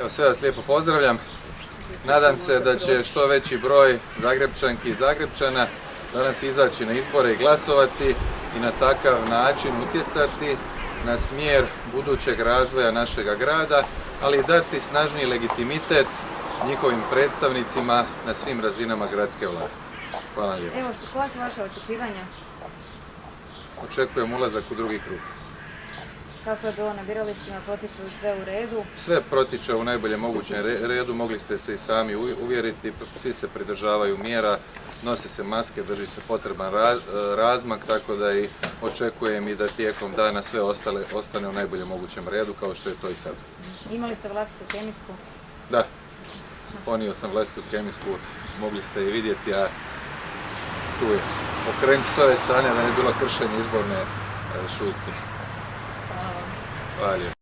Evo sve vas lijepo pozdravljam. Nadam se da će što veći broj Zagrebčanki i Zagrebčana danas izaći na izbore i glasovati i na takav način utjecati na smjer budućeg razvoja našega grada, ali i dati snažniji legitimitet njihovim predstavnicima na svim razinama gradske vlasti. Hvala lijepo. Evo, što, koja su vaše očekivanja? Očekujem ulazak u drugi krug. Kako je bilo na biralištima, potiče li sve u redu? Sve protiče u najboljem mogućem re- redu, mogli ste se i sami uvjeriti, svi se pridržavaju mjera, nose se maske, drži se potreban ra- razmak, tako da i očekujem i da tijekom dana sve ostale, ostane u najboljem mogućem redu, kao što je to i sad. Imali ste vlastitu kemijsku? Da, ponio sam vlastitu kemijsku, mogli ste i vidjeti, a tu je. Okrenut s ove strane da ne bi bilo kršenje izborne e, šutnje. Hvala vam. Hvala lijepo.